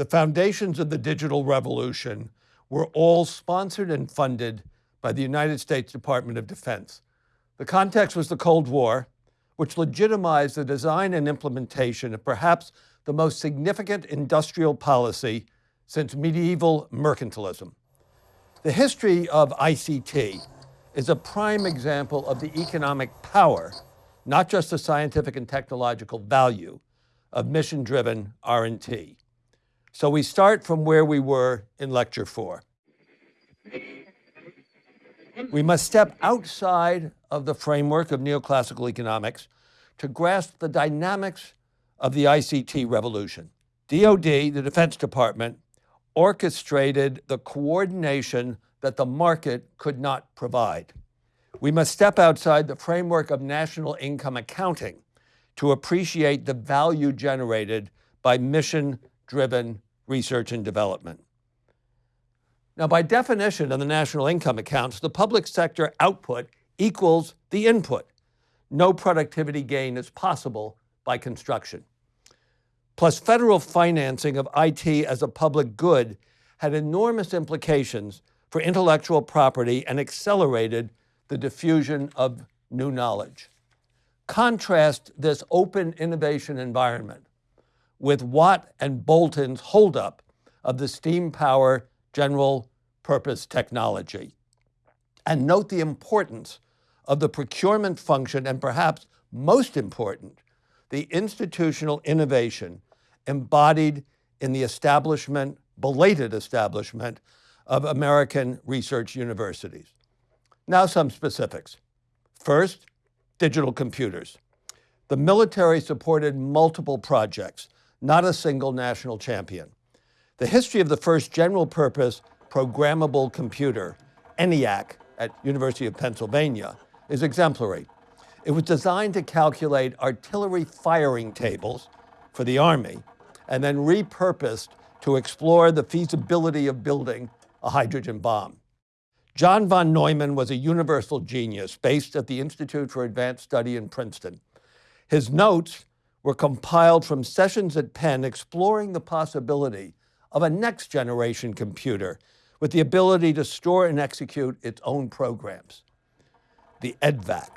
The foundations of the digital revolution were all sponsored and funded by the United States Department of Defense. The context was the Cold War, which legitimized the design and implementation of perhaps the most significant industrial policy since medieval mercantilism. The history of ICT is a prime example of the economic power, not just the scientific and technological value, of mission-driven R&D. So we start from where we were in lecture four. We must step outside of the framework of neoclassical economics to grasp the dynamics of the ICT revolution. DoD, the Defense Department, orchestrated the coordination that the market could not provide. We must step outside the framework of national income accounting to appreciate the value generated by mission-driven research and development. Now, by definition of the national income accounts, the public sector output equals the input. No productivity gain is possible by construction. Plus, federal financing of IT as a public good had enormous implications for intellectual property and accelerated the diffusion of new knowledge. Contrast this open innovation environment with Watt and Boulton's holdup of the steam power general purpose technology. And note the importance of the procurement function and perhaps most important, the institutional innovation embodied in the establishment, belated establishment, of American research universities. Now some specifics. First, digital computers. The military supported multiple projects, not a single national champion. The history of the first general purpose programmable computer, ENIAC, at University of Pennsylvania, is exemplary. It was designed to calculate artillery firing tables for the Army and then repurposed to explore the feasibility of building a hydrogen bomb. John von Neumann was a universal genius based at the Institute for Advanced Study in Princeton. His notes were compiled from sessions at Penn exploring the possibility of a next generation computer with the ability to store and execute its own programs. The EDVAC.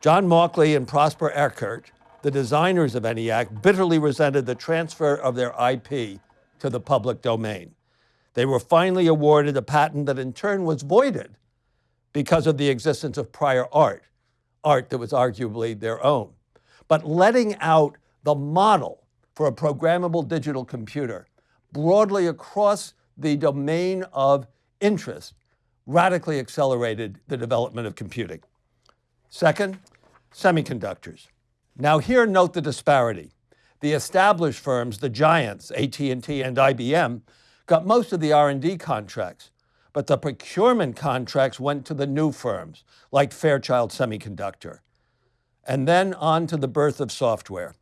John Mauchly and Presper Eckert, the designers of ENIAC, bitterly resented the transfer of their IP to the public domain. They were finally awarded a patent that in turn was voided because of the existence of prior art, art that was arguably their own. But letting out the model for a programmable digital computer broadly across the domain of interest radically accelerated the development of computing. Second, semiconductors. Now here note the disparity. The established firms, the giants, AT&T and IBM, got most of the R&D contracts, but the procurement contracts went to the new firms, like Fairchild Semiconductor. And then on to the birth of software.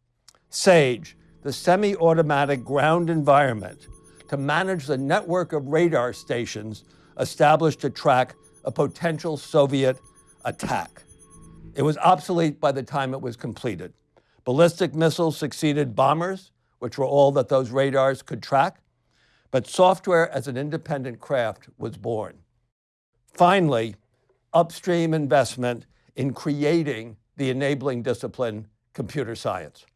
SAGE, the semi-automatic ground environment to manage the network of radar stations established to track a potential Soviet attack. It was obsolete by the time it was completed. Ballistic missiles succeeded bombers, which were all that those radars could track but software as an independent craft was born. Finally, upstream investment in creating the enabling discipline, computer science.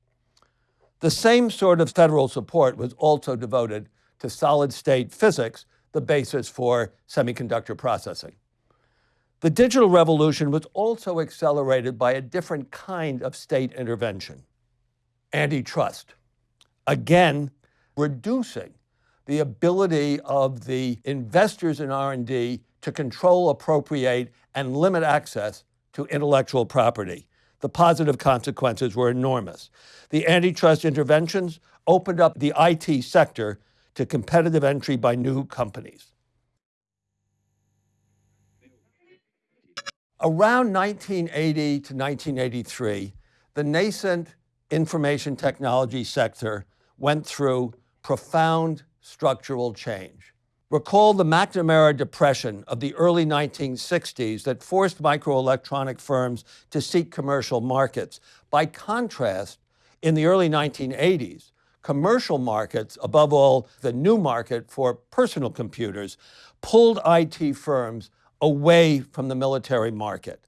The same sort of federal support was also devoted to solid state physics, the basis for semiconductor processing. The digital revolution was also accelerated by a different kind of state intervention, antitrust. Again, reducing the ability of the investors in R&D to control, appropriate, and limit access to intellectual property. The positive consequences were enormous. The antitrust interventions opened up the IT sector to competitive entry by new companies. Around 1980 to 1983, the nascent information technology sector went through profound structural change. Recall the McNamara Depression of the early 1960s that forced microelectronic firms to seek commercial markets. By contrast, in the early 1980s, commercial markets, above all, the new market for personal computers, pulled IT firms away from the military market.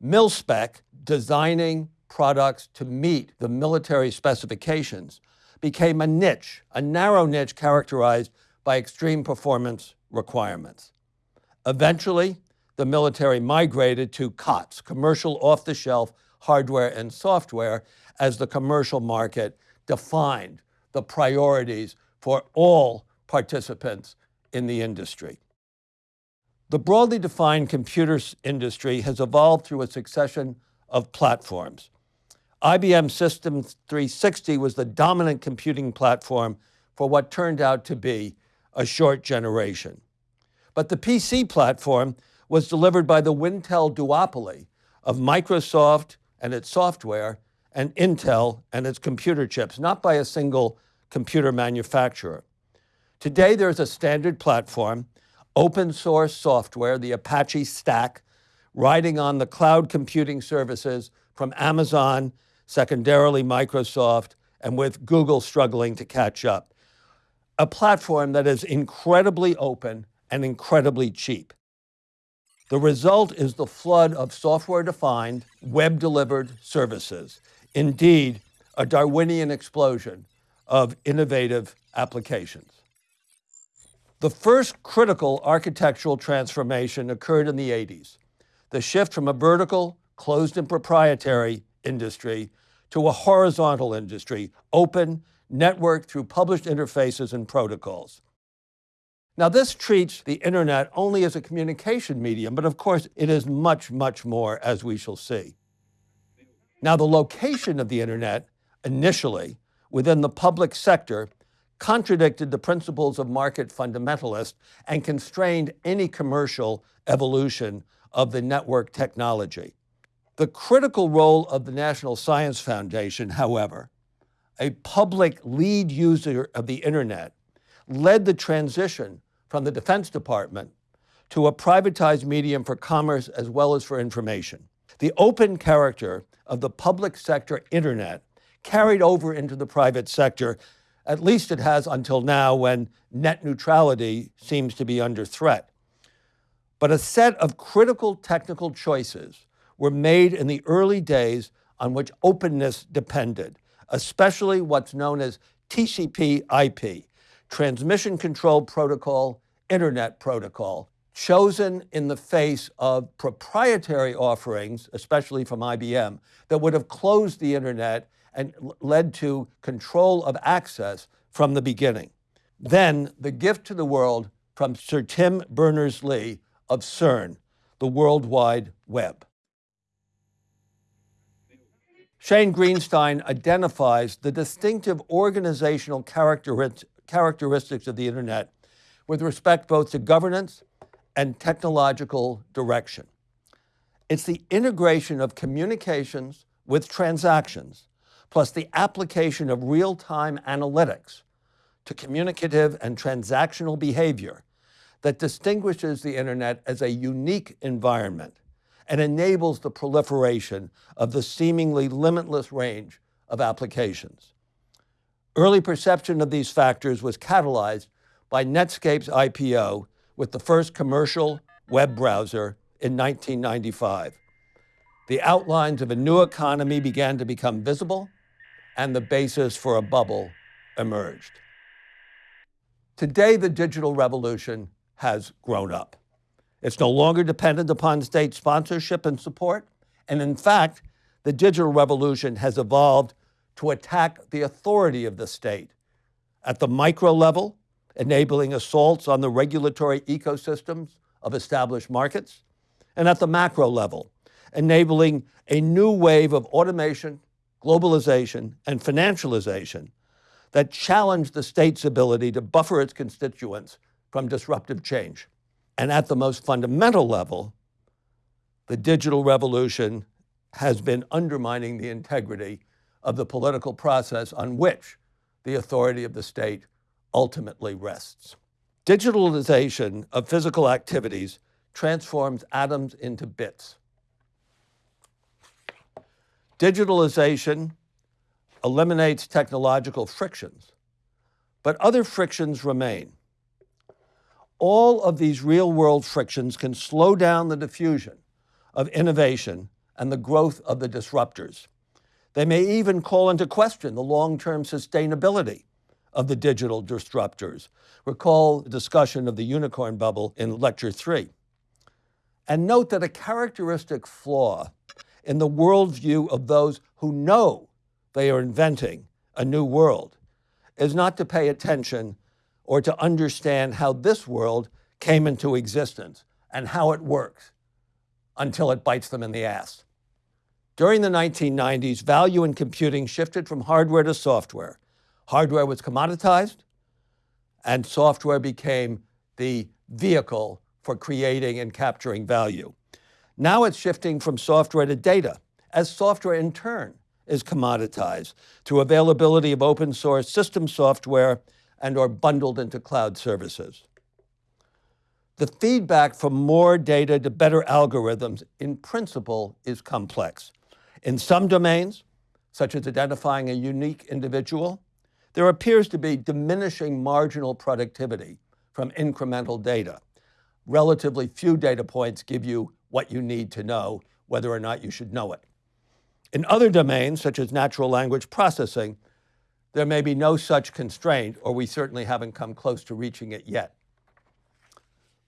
Mil-spec, designing products to meet the military specifications, became a niche, a narrow niche characterized by extreme performance requirements. Eventually, the military migrated to COTS, commercial off-the-shelf hardware and software, as the commercial market defined the priorities for all participants in the industry. The broadly defined computer industry has evolved through a succession of platforms. IBM Systems 360 was the dominant computing platform for what turned out to be a short generation. But the PC platform was delivered by the Wintel duopoly of Microsoft and its software and Intel and its computer chips, not by a single computer manufacturer. Today, there's a standard platform, open source software, the Apache Stack, riding on the cloud computing services from Amazon secondarily Microsoft, and with Google struggling to catch up. A platform that is incredibly open and incredibly cheap. The result is the flood of software-defined, web-delivered services. Indeed, a Darwinian explosion of innovative applications. The first critical architectural transformation occurred in the 80s. The shift from a vertical, closed and proprietary industry to a horizontal industry, open, networked through published interfaces and protocols. Now this treats the internet only as a communication medium, but of course it is much, much more as we shall see. Now the location of the internet, initially, within the public sector, contradicted the principles of market fundamentalists and constrained any commercial evolution of the network technology. The critical role of the National Science Foundation, however, a public lead user of the internet, led the transition from the Defense Department to a privatized medium for commerce as well as for information. The open character of the public sector internet carried over into the private sector, at least it has until now when net neutrality seems to be under threat. But a set of critical technical choices were made in the early days on which openness depended, especially what's known as TCP IP, Transmission Control Protocol, Internet Protocol, chosen in the face of proprietary offerings, especially from IBM, that would have closed the internet and led to control of access from the beginning. Then the gift to the world from Sir Tim Berners-Lee of CERN, the World Wide Web. Shane Greenstein identifies the distinctive organizational characteristics of the internet with respect both to governance and technological direction. It's the integration of communications with transactions, plus the application of real-time analytics to communicative and transactional behavior that distinguishes the internet as a unique environment and enables the proliferation of the seemingly limitless range of applications. Early perception of these factors was catalyzed by Netscape's IPO with the first commercial web browser in 1995. The outlines of a new economy began to become visible and the basis for a bubble emerged. Today, the digital revolution has grown up. It's no longer dependent upon state sponsorship and support. And in fact, the digital revolution has evolved to attack the authority of the state at the micro level, enabling assaults on the regulatory ecosystems of established markets, and at the macro level, enabling a new wave of automation, globalization, and financialization that challenge the state's ability to buffer its constituents from disruptive change. And at the most fundamental level, the digital revolution has been undermining the integrity of the political process on which the authority of the state ultimately rests. Digitalization of physical activities transforms atoms into bits. Digitalization eliminates technological frictions but other frictions remain. All of these real world frictions can slow down the diffusion of innovation and the growth of the disruptors. They may even call into question the long term sustainability of the digital disruptors. Recall the discussion of the unicorn bubble in lecture three. And note that a characteristic flaw in the worldview of those who know they are inventing a new world is not to pay attention or to understand how this world came into existence and how it works until it bites them in the ass. During the 1990s, value in computing shifted from hardware to software. Hardware was commoditized, and software became the vehicle for creating and capturing value. Now it's shifting from software to data, as software in turn is commoditized through availability of open source system software and or bundled into cloud services. The feedback from more data to better algorithms in principle is complex. In some domains, such as identifying a unique individual, there appears to be diminishing marginal productivity from incremental data. Relatively few data points give you what you need to know whether or not you should know it. In other domains, such as natural language processing, there may be no such constraint, or we certainly haven't come close to reaching it yet.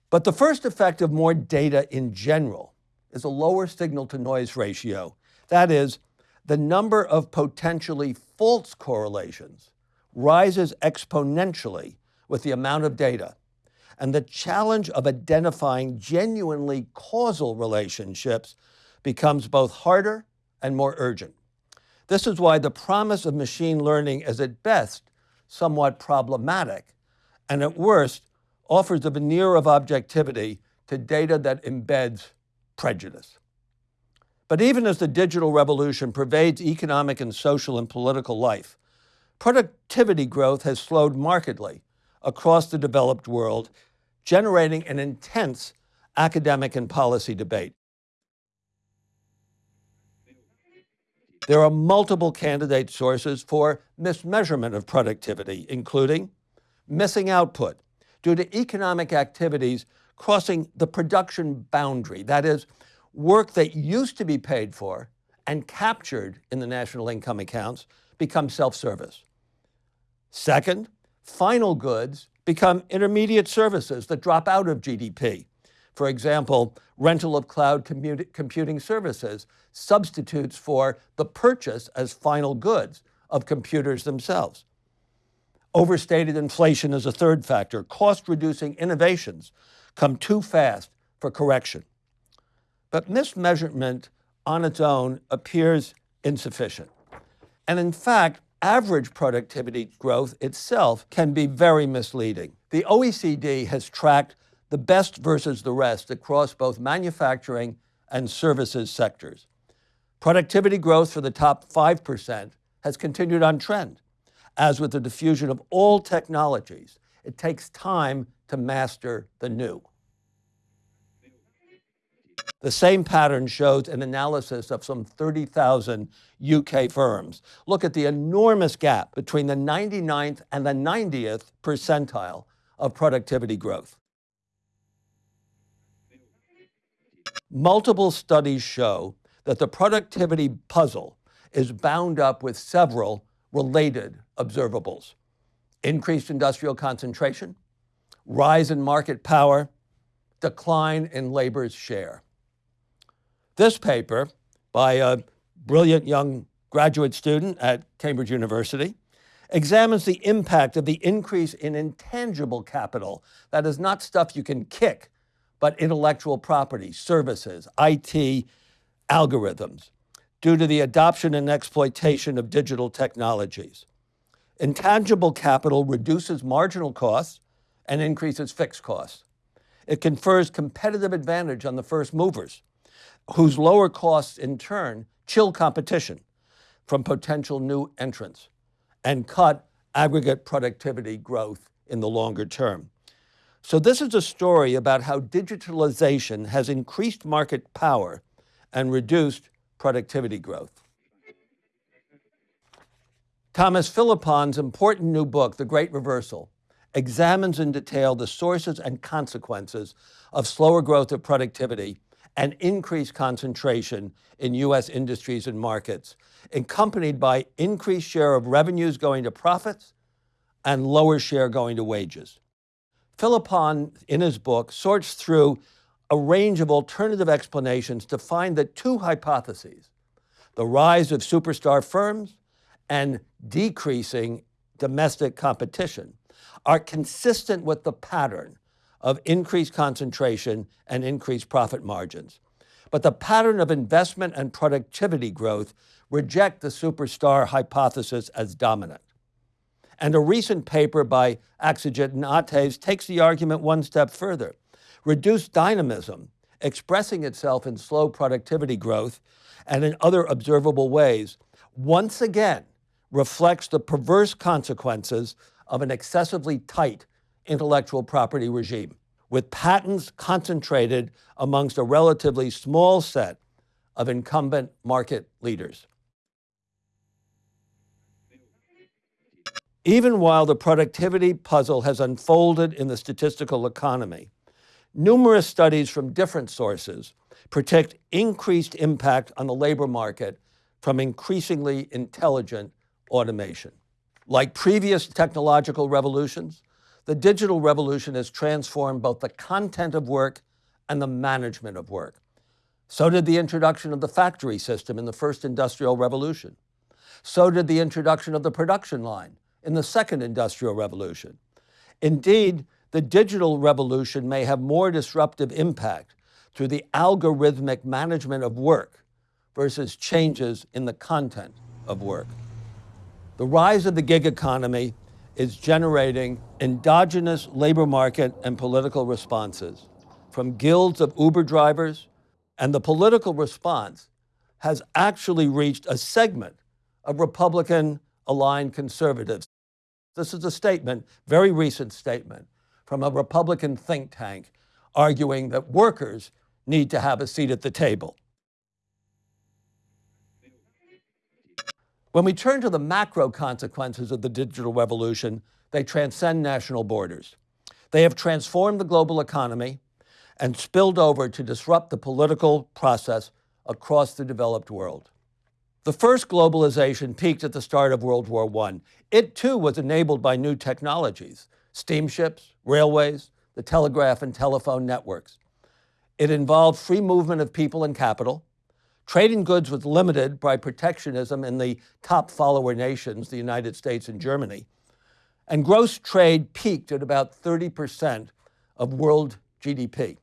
But the first effect of more data in general is a lower signal to noise ratio. That is, the number of potentially false correlations rises exponentially with the amount of data. And the challenge of identifying genuinely causal relationships becomes both harder and more urgent. This is why the promise of machine learning is at best somewhat problematic and at worst offers a veneer of objectivity to data that embeds prejudice. But even as the digital revolution pervades economic and social and political life, productivity growth has slowed markedly across the developed world, generating an intense academic and policy debate. There are multiple candidate sources for mismeasurement of productivity, including missing output due to economic activities crossing the production boundary. That is, work that used to be paid for and captured in the national income accounts become self-service. Second, final goods become intermediate services that drop out of GDP. For example, rental of cloud computing services substitutes for the purchase as final goods of computers themselves. Overstated inflation is a third factor. Cost reducing innovations come too fast for correction. But mismeasurement on its own appears insufficient. And in fact, average productivity growth itself can be very misleading. The OECD has tracked the best versus the rest across both manufacturing and services sectors. Productivity growth for the top 5% has continued on trend. As with the diffusion of all technologies, it takes time to master the new. The same pattern shows an analysis of some 30,000 UK firms. Look at the enormous gap between the 99th and the 90th percentile of productivity growth. Multiple studies show that the productivity puzzle is bound up with several related observables. Increased industrial concentration, rise in market power, decline in labor's share. This paper by a brilliant young graduate student at Cambridge University examines the impact of the increase in intangible capital, that is not stuff you can kick, but intellectual property, services, IT, algorithms, due to the adoption and exploitation of digital technologies. Intangible capital reduces marginal costs and increases fixed costs. It confers competitive advantage on the first movers, whose lower costs in turn chill competition from potential new entrants and cut aggregate productivity growth in the longer term. So this is a story about how digitalization has increased market power and reduced productivity growth. Thomas Philippon's important new book, The Great Reversal, examines in detail the sources and consequences of slower growth of productivity and increased concentration in U.S. industries and markets, accompanied by increased share of revenues going to profits and lower share going to wages. Philippon, in his book, sorts through a range of alternative explanations to find that two hypotheses, the rise of superstar firms and decreasing domestic competition, are consistent with the pattern of increased concentration and increased profit margins. But the pattern of investment and productivity growth reject the superstar hypothesis as dominant. And a recent paper by Akcigit and Ates takes the argument one step further. Reduced dynamism, expressing itself in slow productivity growth and in other observable ways, once again reflects the perverse consequences of an excessively tight intellectual property regime, with patents concentrated amongst a relatively small set of incumbent market leaders. Even while the productivity puzzle has unfolded in the statistical economy, numerous studies from different sources predict increased impact on the labor market from increasingly intelligent automation. Like previous technological revolutions, the digital revolution has transformed both the content of work and the management of work. So did the introduction of the factory system in the first industrial revolution. So did the introduction of the production line in the second industrial revolution. Indeed, the digital revolution may have more disruptive impact through the algorithmic management of work versus changes in the content of work. The rise of the gig economy is generating endogenous labor market and political responses from guilds of Uber drivers, and the political response has actually reached a segment of Republican aligned conservatives. This is a statement, very recent statement, from a Republican think tank arguing that workers need to have a seat at the table. When we turn to the macro consequences of the digital revolution, they transcend national borders. They have transformed the global economy and spilled over to disrupt the political process across the developed world. The first globalization peaked at the start of World War I. It too was enabled by new technologies, steamships, railways, the telegraph and telephone networks. It involved free movement of people and capital, Trading goods was limited by protectionism in the top follower nations, the United States and Germany. And gross trade peaked at about 30% of world GDP.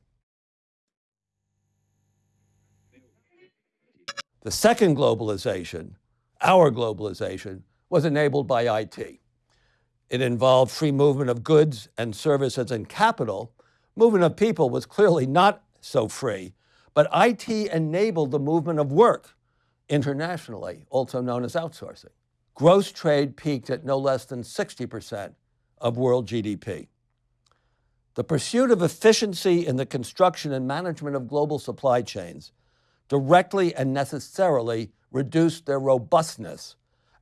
The second globalization, our globalization, was enabled by IT. It involved free movement of goods and services and capital. Movement of people was clearly not so free, but IT enabled the movement of work internationally, also known as outsourcing. Gross trade peaked at no less than 60% of world GDP. The pursuit of efficiency in the construction and management of global supply chains directly and necessarily reduced their robustness,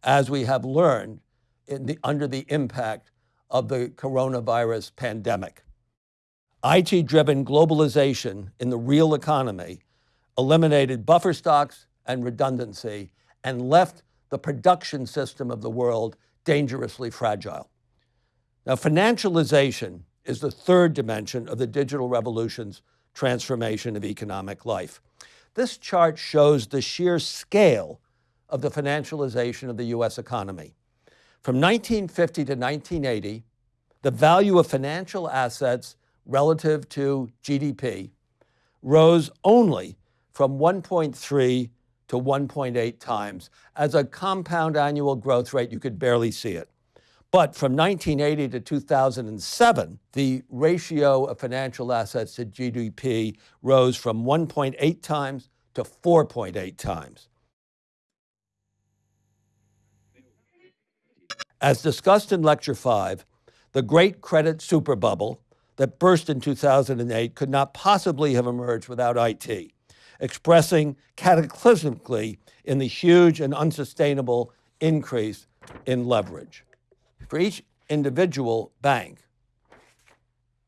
as we have learned the, under the impact of the coronavirus pandemic. IT-driven globalization in the real economy eliminated buffer stocks and redundancy and left the production system of the world dangerously fragile. Now, financialization is the third dimension of the digital revolution's transformation of economic life. This chart shows the sheer scale of the financialization of the US economy. From 1950 to 1980, the value of financial assets relative to GDP rose only from 1.3 to 1.8 times. As a compound annual growth rate, you could barely see it. But from 1980 to 2007, the ratio of financial assets to GDP rose from 1.8 times to 4.8 times. As discussed in Lecture 5, the Great Credit superbubble that burst in 2008 could not possibly have emerged without IT, expressing cataclysmically in the huge and unsustainable increase in leverage. For each individual bank,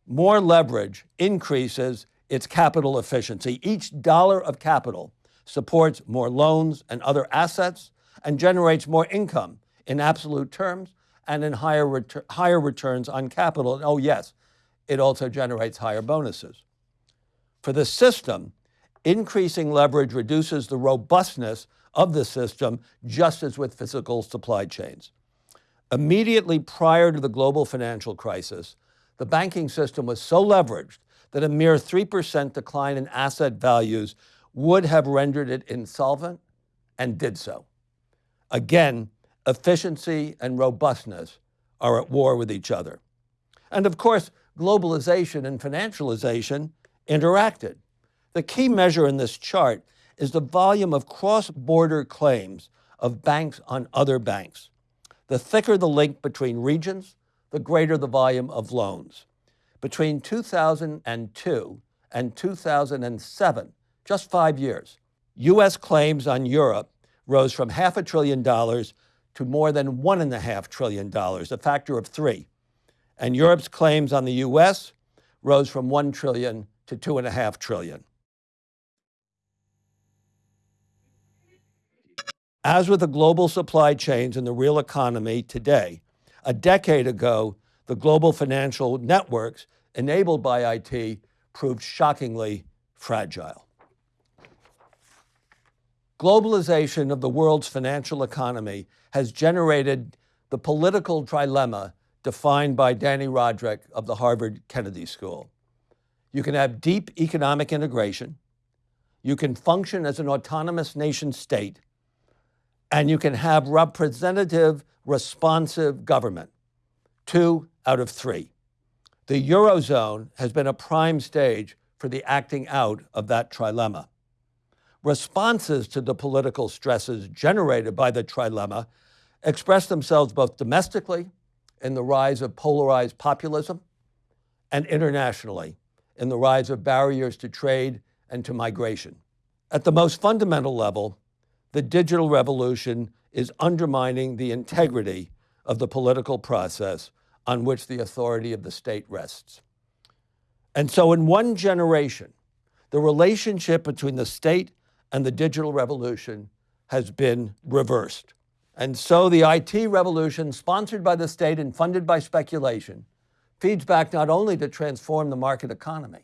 more leverage increases its capital efficiency. Each dollar of capital supports more loans and other assets and generates more income in absolute terms and in higher, retur- higher returns on capital. And oh, yes, it also generates higher bonuses. For the system, increasing leverage reduces the robustness of the system, just as with physical supply chains. Immediately prior to the global financial crisis, the banking system was so leveraged that a mere 3% decline in asset values would have rendered it insolvent and did so. Again, efficiency and robustness are at war with each other. And of course, globalization and financialization interacted. The key measure in this chart is the volume of cross border claims of banks on other banks. The thicker the link between regions, the greater the volume of loans. Between 2002 and 2007, just five years, US claims on Europe rose from half a trillion dollars to more than one and a half trillion dollars, a factor of three. And Europe's claims on the US rose from one trillion to two and a half trillion. As with the global supply chains and the real economy today, a decade ago, the global financial networks enabled by IT proved shockingly fragile. Globalization of the world's financial economy has generated the political trilemma defined by Dani Rodrik of the Harvard Kennedy School. You can have deep economic integration, you can function as an autonomous nation state, and you can have representative, responsive government. Two out of three. The Eurozone has been a prime stage for the acting out of that trilemma. Responses to the political stresses generated by the trilemma express themselves both domestically in the rise of polarized populism and internationally in the rise of barriers to trade and to migration. At the most fundamental level, the digital revolution is undermining the integrity of the political process on which the authority of the state rests. And so, in one generation, the relationship between the state and the digital revolution has been reversed. And so, the IT revolution, sponsored by the state and funded by speculation, feeds back not only to transform the market economy,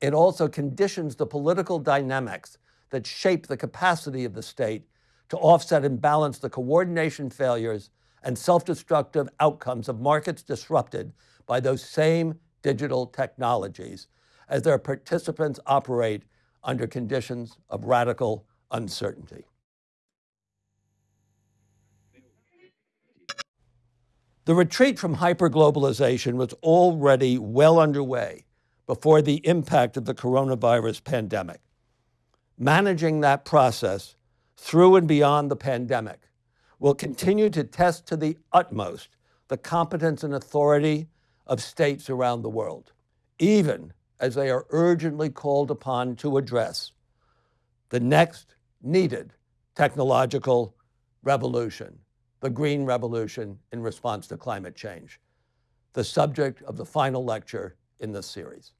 it also conditions the political dynamics that shape the capacity of the state to offset and balance the coordination failures and self destructive outcomes of markets disrupted by those same digital technologies as their participants operate under conditions of radical uncertainty. The retreat from hyperglobalization was already well underway before the impact of the coronavirus pandemic managing that process through and beyond the pandemic will continue to test to the utmost the competence and authority of states around the world, even as they are urgently called upon to address the next needed technological revolution, the green revolution in response to climate change, the subject of the final lecture in this series.